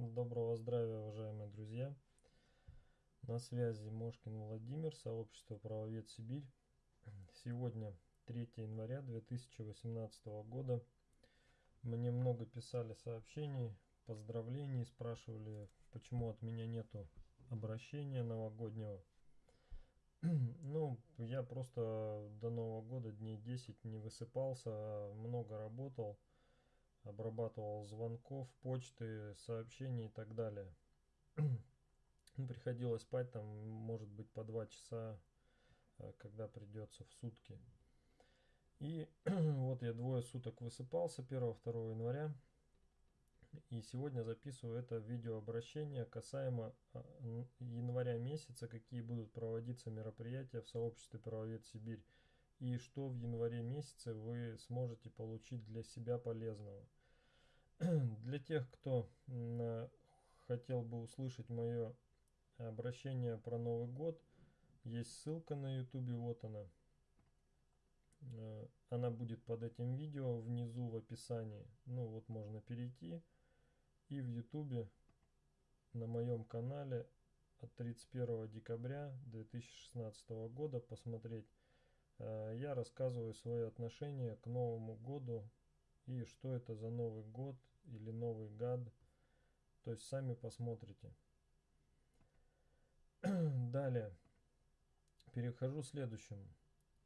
Доброго здравия, уважаемые друзья! На связи Мошкин Владимир, сообщество «Правовед Сибирь». Сегодня 3 января 2018 года. Мне много писали сообщений, поздравлений, спрашивали, почему от меня нету обращения новогоднего. Ну, я просто до Нового года дней 10 не высыпался, много работал обрабатывал звонков, почты, сообщений и так далее. Ну, приходилось спать там, может быть, по два часа, э, когда придется в сутки. И вот я двое суток высыпался 1-2 января. И сегодня записываю это видеообращение касаемо э, января месяца, какие будут проводиться мероприятия в сообществе Правовед Сибирь и что в январе месяце вы сможете получить для себя полезного. Для тех, кто хотел бы услышать мое обращение про Новый год, есть ссылка на YouTube, вот она. Э, она будет под этим видео внизу в описании. Ну вот можно перейти и в YouTube на моем канале от 31 декабря 2016 года посмотреть Э, я рассказываю свои отношения к Новому году и что это за Новый год или Новый гад. То есть сами посмотрите. Далее. Перехожу к следующему.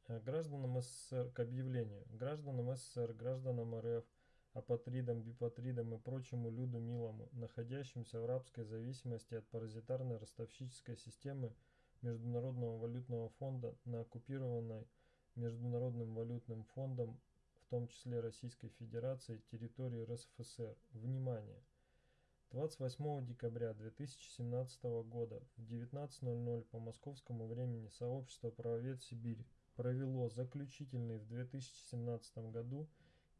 Э, гражданам СССР к объявлению. Гражданам СССР, гражданам РФ, апатридам, бипатридам и прочему люду милому, находящимся в рабской зависимости от паразитарной ростовщической системы Международного валютного фонда на оккупированной Международным валютным фондом, в том числе Российской Федерации, территории РСФСР. Внимание! 28 декабря 2017 года в 19.00 по московскому времени сообщество «Правовед Сибирь» провело заключительный в 2017 году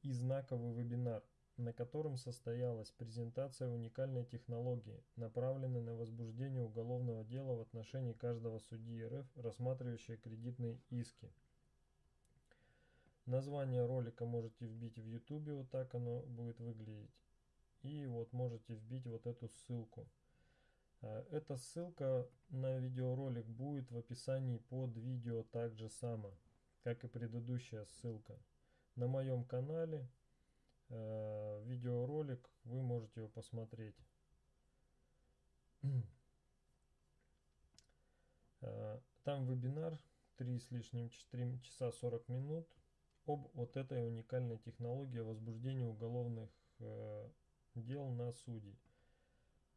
и знаковый вебинар, на котором состоялась презентация уникальной технологии, направленной на возбуждение уголовного дела в отношении каждого судьи РФ, рассматривающего кредитные иски. Название ролика можете вбить в YouTube, вот так оно будет выглядеть. И вот можете вбить вот эту ссылку. А, эта ссылка на видеоролик будет в описании под видео так же само, как и предыдущая ссылка. На моем канале э, видеоролик, вы можете его посмотреть. Э, там вебинар 3 с лишним 4 часа 40 минут об вот этой уникальной технологии возбуждения уголовных э, дел на судей.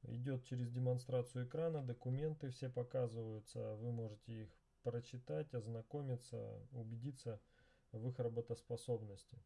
Идет через демонстрацию экрана, документы все показываются, вы можете их прочитать, ознакомиться, убедиться в их работоспособности.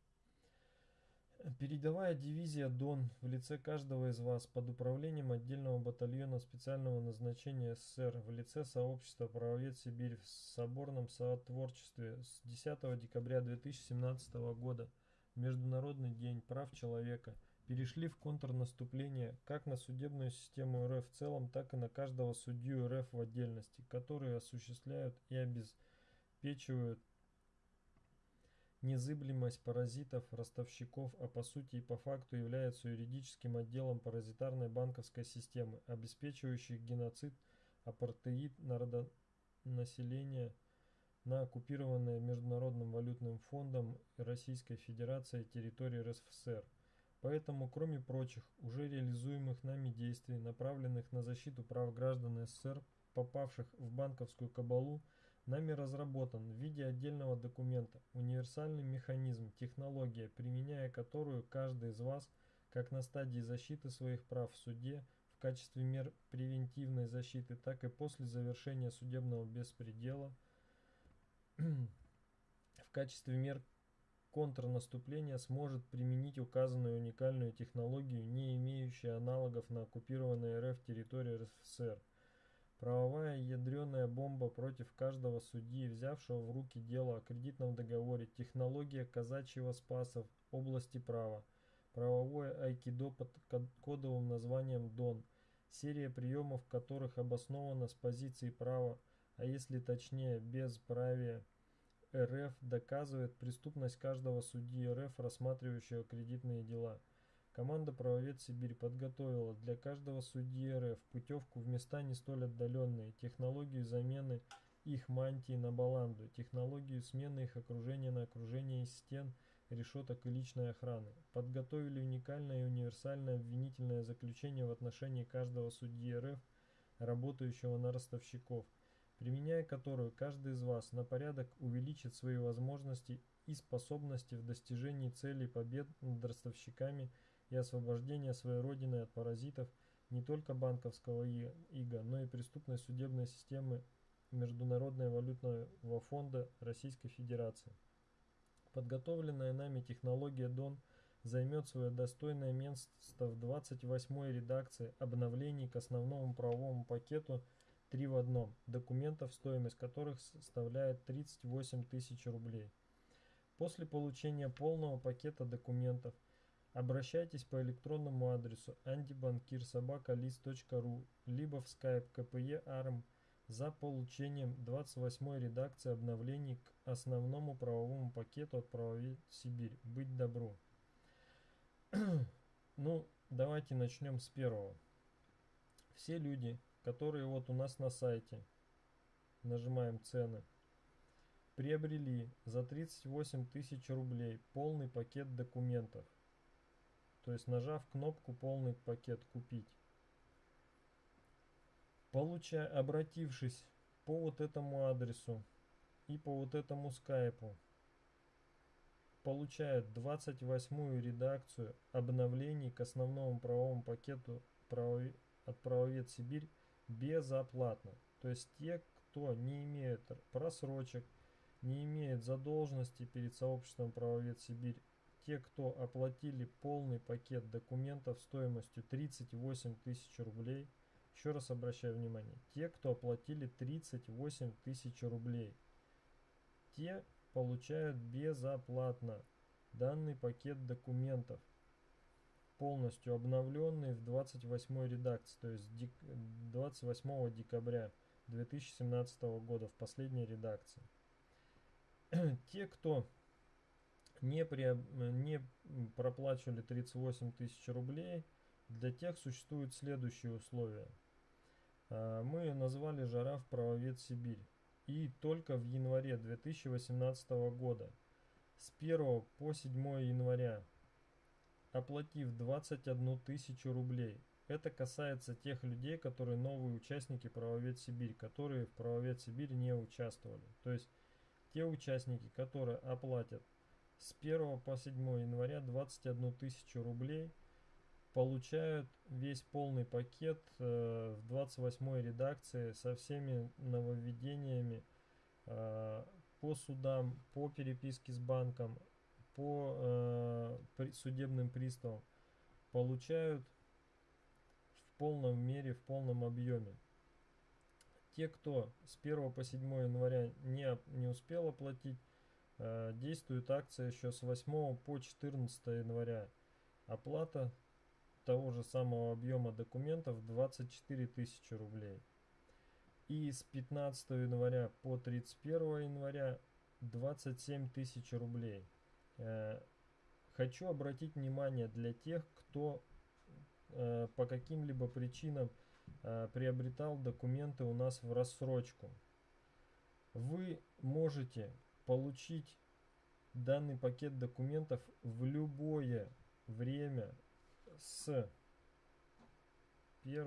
Передовая дивизия Дон в лице каждого из вас под управлением отдельного батальона специального назначения СССР в лице сообщества «Правовед Сибирь» в соборном сотворчестве с 10 декабря 2017 года. Международный день прав человека. Перешли в контрнаступление как на судебную систему РФ в целом, так и на каждого судью РФ в отдельности, которые осуществляют и обеспечивают Незыблемость паразитов, ростовщиков, а по сути и по факту является юридическим отделом паразитарной банковской системы, обеспечивающей геноцид, апартеид народонаселения на оккупированной Международным валютным фондом Российской Федерации территории РСФСР. Поэтому, кроме прочих, уже реализуемых нами действий, направленных на защиту прав граждан СССР, попавших в банковскую кабалу, Нами разработан в виде отдельного документа универсальный механизм, технология, применяя которую каждый из вас, как на стадии защиты своих прав в суде, в качестве мер превентивной защиты, так и после завершения судебного беспредела, в качестве мер контрнаступления сможет применить указанную уникальную технологию, не имеющую аналогов на оккупированной РФ территории РСФСР. Правовая ядреная бомба против каждого судьи, взявшего в руки дело о кредитном договоре, технология казачьего спаса в области права, правовое айкидо под кодовым названием ДОН, серия приемов которых обоснована с позиции права, а если точнее без правия РФ, доказывает преступность каждого судьи РФ, рассматривающего кредитные дела. Команда «Правовед Сибирь» подготовила для каждого судьи РФ путевку в места не столь отдаленные, технологию замены их мантии на баланду, технологию смены их окружения на окружение из стен, решеток и личной охраны. Подготовили уникальное и универсальное обвинительное заключение в отношении каждого судьи РФ, работающего на ростовщиков, применяя которую каждый из вас на порядок увеличит свои возможности и способности в достижении целей побед над ростовщиками и освобождения своей родины от паразитов не только банковского ига, но и преступной судебной системы Международного валютного фонда Российской Федерации. Подготовленная нами технология ДОН займет свое достойное место в 28-й редакции обновлений к основному правовому пакету 3 в одном, документов, стоимость которых составляет 38 тысяч рублей. После получения полного пакета документов обращайтесь по электронному адресу antibankirsobaka.list.ru либо в skype kpe arm за получением 28 редакции обновлений к основному правовому пакету от правовед Сибирь. Быть добру. ну, давайте начнем с первого. Все люди, которые вот у нас на сайте, нажимаем цены, приобрели за 38 тысяч рублей полный пакет документов. То есть нажав кнопку полный пакет купить получая, обратившись по вот этому адресу и по вот этому скайпу, получают 28 редакцию обновлений к основному правовому пакету от Правовед Сибирь безоплатно. То есть те, кто не имеет просрочек, не имеет задолженности перед сообществом Правовед Сибирь, те, кто оплатили полный пакет документов стоимостью 38 тысяч рублей – еще раз обращаю внимание, те, кто оплатили 38 тысяч рублей, те получают безоплатно данный пакет документов, полностью обновленный в 28 редакции, то есть 28 декабря 2017 года в последней редакции. Те, кто не, при, не проплачивали 38 тысяч рублей, для тех существуют следующие условия – а, мы назвали жираф правовед Сибирь. И только в январе 2018 года с 1 по 7 января, оплатив 21 тысячу рублей, это касается тех людей, которые новые участники Правовед Сибирь, которые в Правовед Сибирь не участвовали. То есть те участники, которые оплатят с 1 по 7 января 21 тысячу рублей – получают весь полный пакет э, в 28 редакции со всеми нововведениями э, по судам, по переписке с банком, по э, при, судебным приставам. Получают в полном мере, в полном объеме. Те, кто с 1 по 7 января не, не успел оплатить, действует акция еще с 8 по 14 января. Оплата того же самого объема документов 24 тысячи рублей. И с 15 января по 31 января 27 тысяч рублей. Э, хочу обратить внимание для тех, кто э, по каким-либо причинам э, приобретал документы у нас в рассрочку. Вы можете получить данный пакет документов в любое время с 1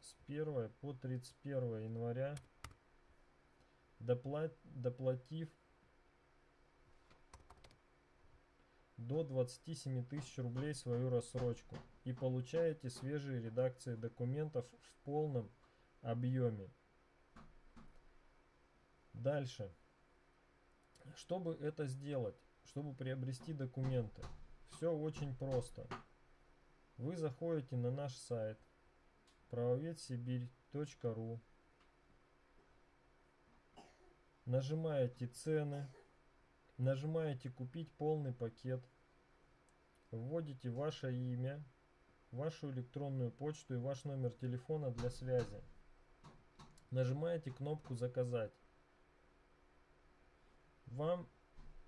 с 1 по 31 января доплат, доплатив до 27 тысяч рублей свою рассрочку и получаете свежие редакции документов в полном объеме. Дальше. Чтобы это сделать, чтобы приобрести документы. Все очень просто. Вы заходите на наш сайт правоведсибирь.ру Нажимаете цены, нажимаете купить полный пакет, вводите ваше имя, вашу электронную почту и ваш номер телефона для связи. Нажимаете кнопку заказать. Вам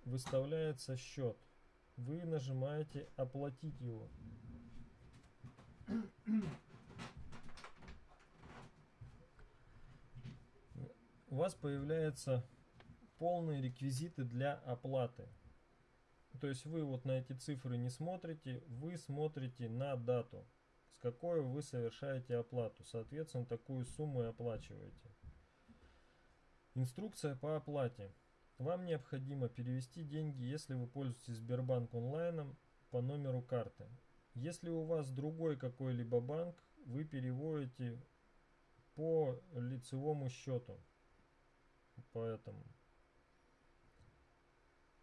выставляется счет. Вы нажимаете оплатить его. У вас появляются полные реквизиты для оплаты. То есть вы вот на эти цифры не смотрите, вы смотрите на дату, с какой вы совершаете оплату. Соответственно, такую сумму и оплачиваете. Инструкция по оплате. Вам необходимо перевести деньги, если вы пользуетесь Сбербанк онлайном, по номеру карты. Если у вас другой какой-либо банк, вы переводите по лицевому счету. Поэтому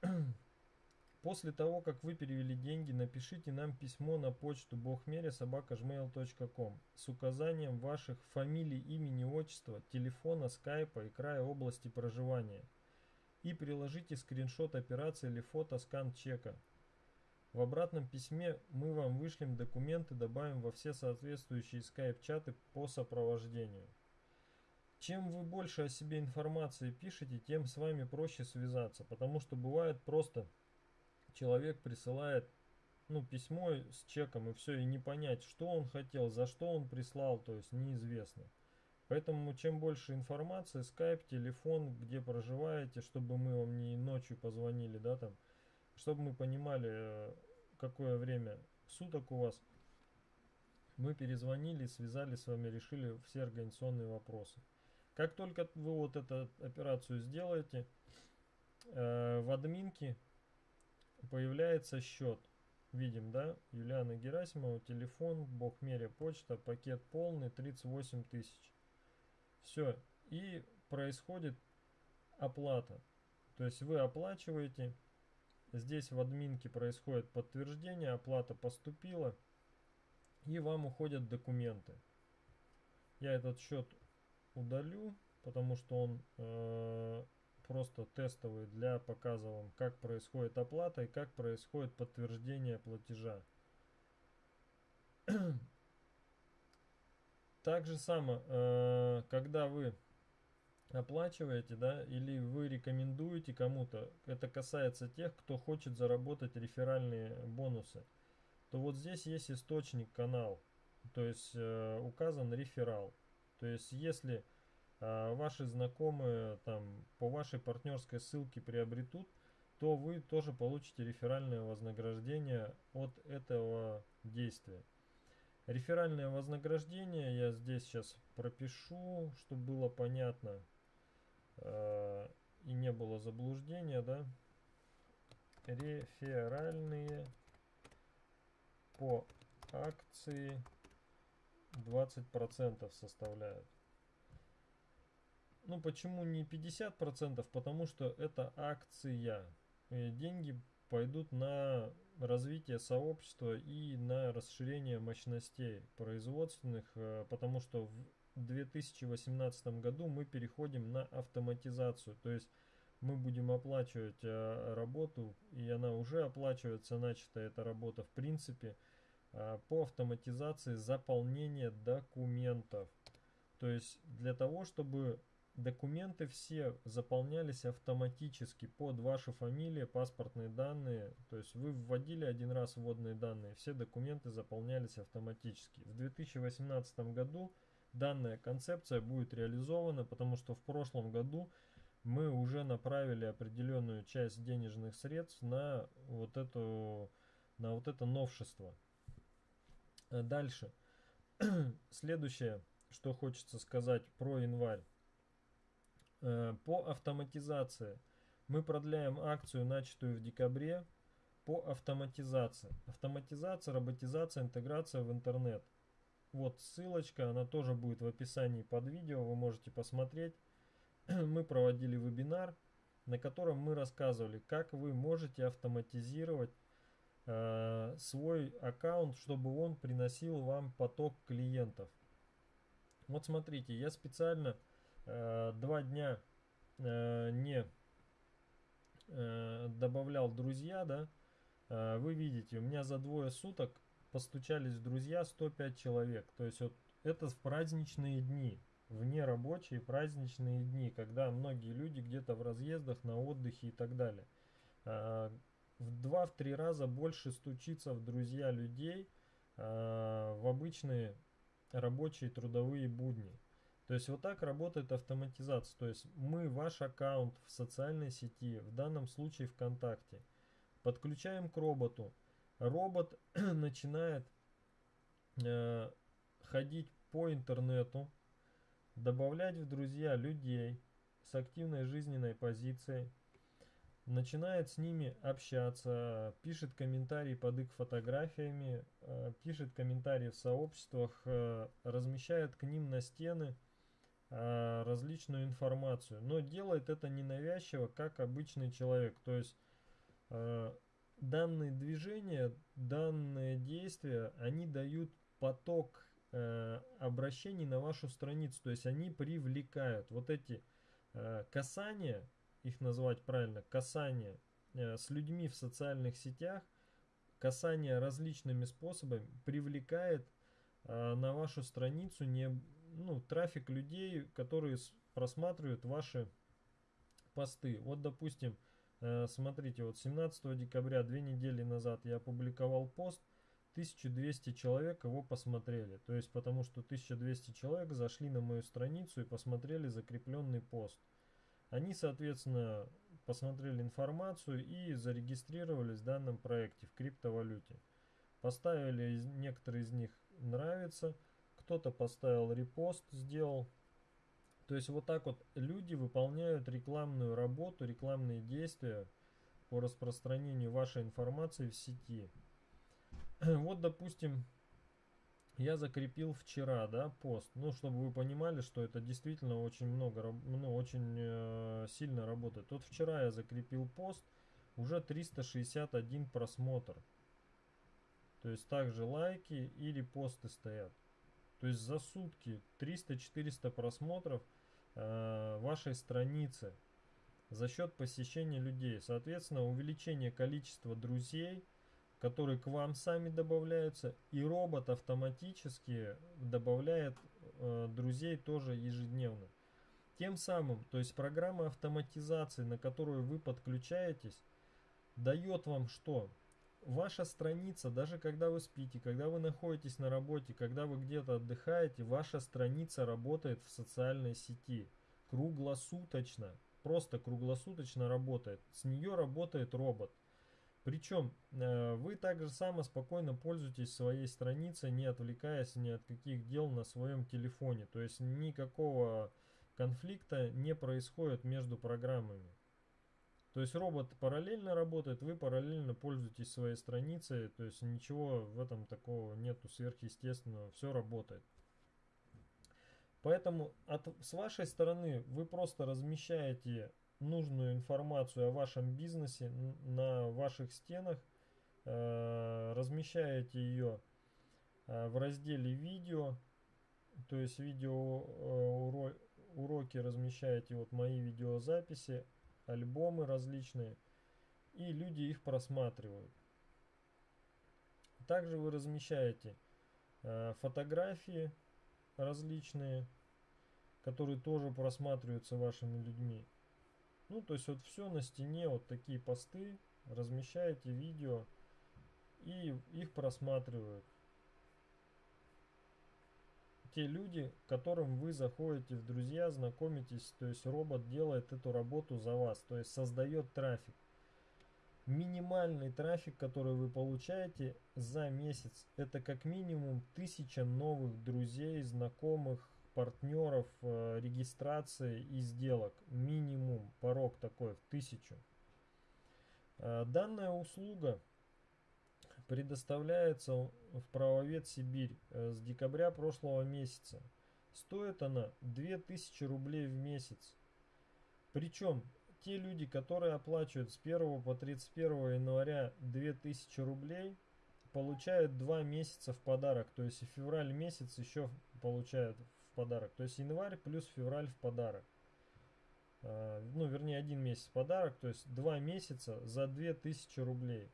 После того, как вы перевели деньги, напишите нам письмо на почту богмере.собакажмейл.ком с указанием ваших фамилий, имени, отчества, телефона, скайпа и края области проживания. И приложите скриншот операции или фото скан чека. В обратном письме мы вам вышлем документы, добавим во все соответствующие скайп-чаты по сопровождению. Чем вы больше о себе информации пишете, тем с вами проще связаться, потому что бывает просто человек присылает ну, письмо с чеком и все, и не понять, что он хотел, за что он прислал, то есть неизвестно. Поэтому чем больше информации, скайп, телефон, где проживаете, чтобы мы вам не ночью позвонили, да, там, чтобы мы понимали, э, какое время суток у вас, мы перезвонили, связали с вами, решили все организационные вопросы. Как только вы вот эту операцию сделаете, э, в админке появляется счет. Видим, да? Юлиана Герасимова, телефон, Богмеря почта, пакет полный, 38 тысяч. Все. И происходит оплата. То есть вы оплачиваете. Здесь в админке происходит подтверждение, оплата поступила. И вам уходят документы. Я этот счет удалю, потому что он э, просто тестовый для показа вам, как происходит оплата и как происходит подтверждение платежа. Так же само, э, когда вы оплачиваете, да, или вы рекомендуете кому-то, это касается тех, кто хочет заработать реферальные бонусы, то вот здесь есть источник канал, то есть э, указан реферал. То есть если а, ваши знакомые там по вашей партнерской ссылке приобретут, то вы тоже получите реферальное вознаграждение от этого действия. Реферальное вознаграждение я здесь сейчас пропишу, чтобы было понятно э, и не было заблуждения, да. Реферальные по акции 20% составляют. Ну, почему не 50%? Потому что это акция. Деньги пойдут на развитие сообщества и на расширение мощностей производственных, э, потому что в 2018 году мы переходим на автоматизацию. То есть мы будем оплачивать э, работу, и она уже оплачивается, начата эта работа в принципе, э, по автоматизации заполнения документов. То есть для того, чтобы Документы все заполнялись автоматически под вашу фамилию, паспортные данные. То есть вы вводили один раз вводные данные, все документы заполнялись автоматически. В 2018 году данная концепция будет реализована, потому что в прошлом году мы уже направили определенную часть денежных средств на вот, эту, на вот это новшество. Дальше. Следующее, что хочется сказать про январь. Э, по автоматизации. Мы продляем акцию, начатую в декабре, по автоматизации. Автоматизация, роботизация, интеграция в интернет. Вот ссылочка, она тоже будет в описании под видео, вы можете посмотреть. Мы проводили вебинар, на котором мы рассказывали, как вы можете автоматизировать э, свой аккаунт, чтобы он приносил вам поток клиентов. Вот смотрите, я специально два дня э, не э, добавлял друзья, да, вы видите, у меня за двое суток постучались друзья 105 человек. То есть вот это в праздничные дни, вне рабочие праздничные дни, когда многие люди где-то в разъездах, на отдыхе и так далее. в 2-3 раза больше стучится в друзья людей в обычные рабочие трудовые будни. То есть вот так работает автоматизация. То есть мы ваш аккаунт в социальной сети, в данном случае ВКонтакте, подключаем к роботу. Робот начинает э, ходить по интернету, добавлять в друзья людей с активной жизненной позицией, начинает с ними общаться, пишет комментарии под их фотографиями, э, пишет комментарии в сообществах, э, размещает к ним на стены различную информацию, но делает это ненавязчиво, как обычный человек. То есть э, данные движения, данные действия, они дают поток э, обращений на вашу страницу, то есть они привлекают. Вот эти касания, их назвать правильно, касания с людьми в социальных сетях, касание различными способами привлекает на вашу страницу не ну, трафик людей, которые просматривают ваши посты. Вот, допустим, э, смотрите, вот 17 декабря, две недели назад я опубликовал пост, 1200 человек его посмотрели. То есть, потому что 1200 человек зашли на мою страницу и посмотрели закрепленный пост. Они, соответственно, посмотрели информацию и зарегистрировались в данном проекте в криптовалюте. Поставили некоторые из них нравится, кто-то поставил репост, сделал. То есть вот так вот люди выполняют рекламную работу, рекламные действия по распространению вашей информации в сети. Вот, допустим, я закрепил вчера, да, пост. Ну, чтобы вы понимали, что это действительно очень много, ну, очень э, сильно работает. Вот вчера я закрепил пост, уже 361 просмотр. То есть также лайки и репосты стоят. То есть за сутки 300-400 просмотров э, вашей страницы за счет посещения людей. Соответственно, увеличение количества друзей, которые к вам сами добавляются, и робот автоматически добавляет э, друзей тоже ежедневно. Тем самым, то есть программа автоматизации, на которую вы подключаетесь, дает вам что? Ваша страница, даже когда вы спите, когда вы находитесь на работе, когда вы где-то отдыхаете, ваша страница работает в социальной сети круглосуточно, просто круглосуточно работает. С нее работает робот. Причем э, вы также само спокойно пользуетесь своей страницей, не отвлекаясь ни от каких дел на своем телефоне. То есть никакого конфликта не происходит между программами. То есть робот параллельно работает, вы параллельно пользуетесь своей страницей, то есть ничего в этом такого нету сверхъестественного, все работает. Поэтому от, с вашей стороны вы просто размещаете нужную информацию о вашем бизнесе на ваших стенах, э, размещаете ее э, в разделе видео, то есть видео э, уроки размещаете, вот мои видеозаписи, альбомы различные, и люди их просматривают. Также вы размещаете э, фотографии различные, которые тоже просматриваются вашими людьми. Ну, то есть вот все на стене, вот такие посты, размещаете видео и их просматривают те люди, которым вы заходите в друзья, знакомитесь, то есть робот делает эту работу за вас, то есть создает трафик. Минимальный трафик, который вы получаете за месяц, это как минимум тысяча новых друзей, знакомых, партнеров, э, регистрации и сделок. Минимум, порог такой в тысячу. Э, данная услуга предоставляется в правовед Сибирь э, с декабря прошлого месяца. Стоит она 2000 рублей в месяц. Причем те люди, которые оплачивают с 1 по 31 января 2000 рублей, получают 2 месяца в подарок. То есть февраль месяц еще получают в подарок. То есть январь плюс февраль в подарок. А, ну, вернее, один месяц в подарок. То есть 2 месяца за 2000 рублей.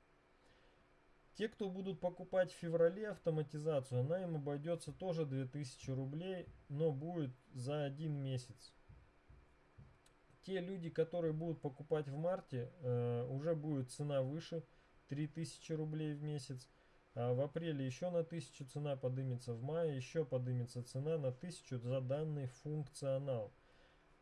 Те, кто будут покупать в феврале автоматизацию, она им обойдется тоже 2000 рублей, но будет за один месяц. те люди, которые будут покупать в марте, э, уже будет цена выше 3000 рублей в месяц. А в апреле еще на 1000 цена подымется, в мае еще подымется цена на 1000 за данный функционал.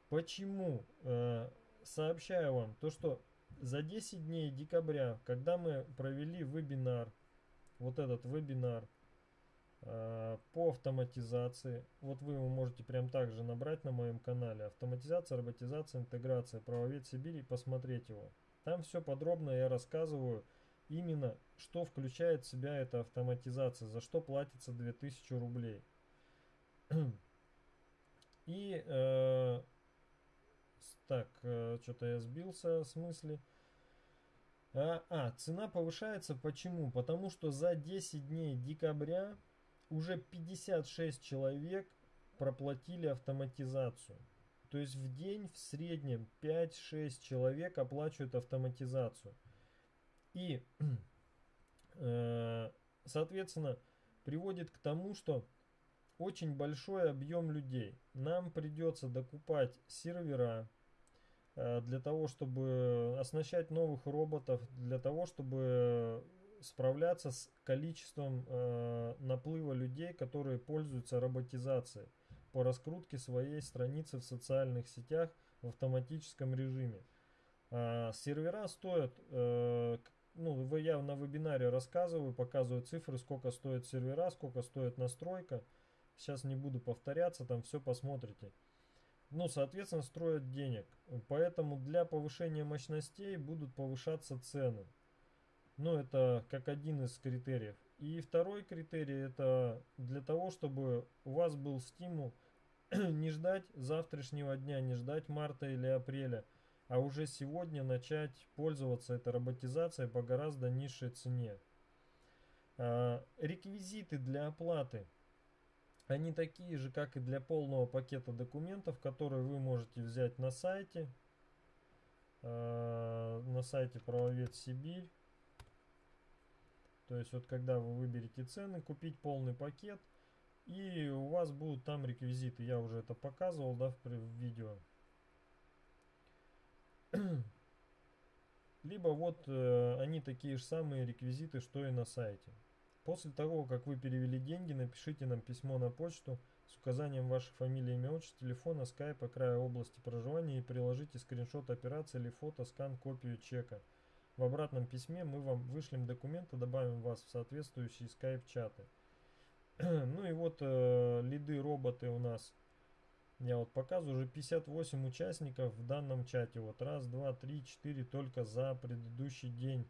Почему? Э, сообщаю вам то, что за 10 дней декабря, когда мы провели вебинар, вот этот вебинар э, по автоматизации, вот вы его можете прям так же набрать на моем канале, автоматизация, роботизация, интеграция, правовед Сибири, посмотреть его. Там все подробно я рассказываю, именно что включает в себя эта автоматизация, за что платится 2000 рублей. И э, так, э, что-то я сбился с мысли. А, а, цена повышается почему? Потому что за 10 дней декабря уже 56 человек проплатили автоматизацию. То есть в день в среднем 5-6 человек оплачивают автоматизацию. И, э, соответственно, приводит к тому, что очень большой объем людей. Нам придется докупать сервера э, для того, чтобы оснащать новых роботов, для того, чтобы справляться с количеством э, наплыва людей, которые пользуются роботизацией по раскрутке своей страницы в социальных сетях в автоматическом режиме. А сервера стоят э, ну, я на вебинаре рассказываю, показываю цифры, сколько стоит сервера, сколько стоит настройка. Сейчас не буду повторяться, там все посмотрите. Ну, соответственно, строят денег. Поэтому для повышения мощностей будут повышаться цены. Ну, это как один из критериев. И второй критерий, это для того, чтобы у вас был стимул не ждать завтрашнего дня, не ждать марта или апреля, а уже сегодня начать пользоваться этой роботизацией по гораздо низшей цене. А, реквизиты для оплаты. Они такие же, как и для полного пакета документов, которые вы можете взять на сайте. А, на сайте Правовед Сибирь. То есть вот когда вы выберете цены, купить полный пакет. И у вас будут там реквизиты. Я уже это показывал да, в видео. Либо вот э, они такие же самые реквизиты, что и на сайте. После того, как вы перевели деньги, напишите нам письмо на почту с указанием вашей фамилии, имя, отчества, телефона, скайпа, края области проживания и приложите скриншот операции или фото, скан, копию чека. В обратном письме мы вам вышлем документы, добавим вас в соответствующие скайп-чаты. ну и вот э, лиды роботы у нас я вот показываю уже 58 участников в данном чате. Вот раз, два, три, четыре только за предыдущий день.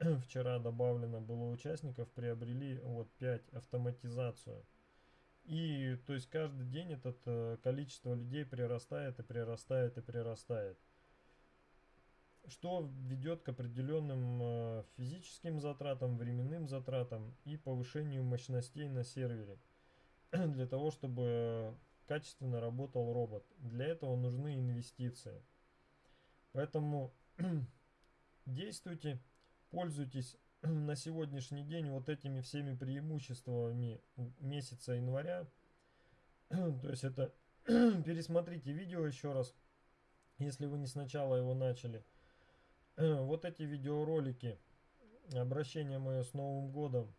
Вчера добавлено было участников, приобрели вот 5 автоматизацию. И то есть каждый день это э, количество людей прирастает и прирастает и прирастает. Что ведет к определенным э, физическим затратам, временным затратам и повышению мощностей на сервере. Для того, чтобы качественно работал робот. Для этого нужны инвестиции. Поэтому действуйте, пользуйтесь на сегодняшний день вот этими всеми преимуществами месяца января. То есть это пересмотрите видео еще раз, если вы не сначала его начали. Вот эти видеоролики, обращение мое с Новым годом,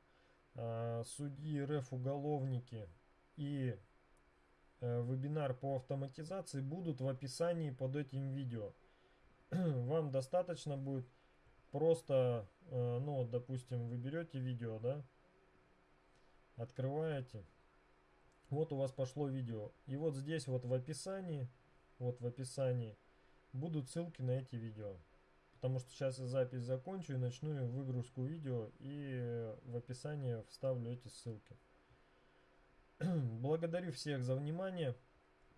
а, судьи РФ уголовники и Э, вебинар по автоматизации будут в описании под этим видео. Вам достаточно будет просто, э, ну, допустим, вы берете видео, да, открываете, вот у вас пошло видео, и вот здесь вот в описании, вот в описании будут ссылки на эти видео. Потому что сейчас я запись закончу и начну выгрузку видео и в описании вставлю эти ссылки. Благодарю всех за внимание.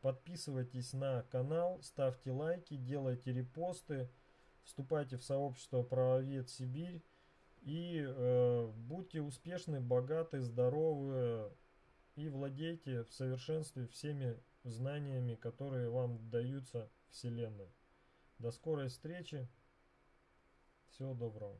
Подписывайтесь на канал, ставьте лайки, делайте репосты, вступайте в сообщество Правовед Сибирь и э, будьте успешны, богаты, здоровы и владейте в совершенстве всеми знаниями, которые вам даются Вселенной. До скорой встречи. Всего доброго.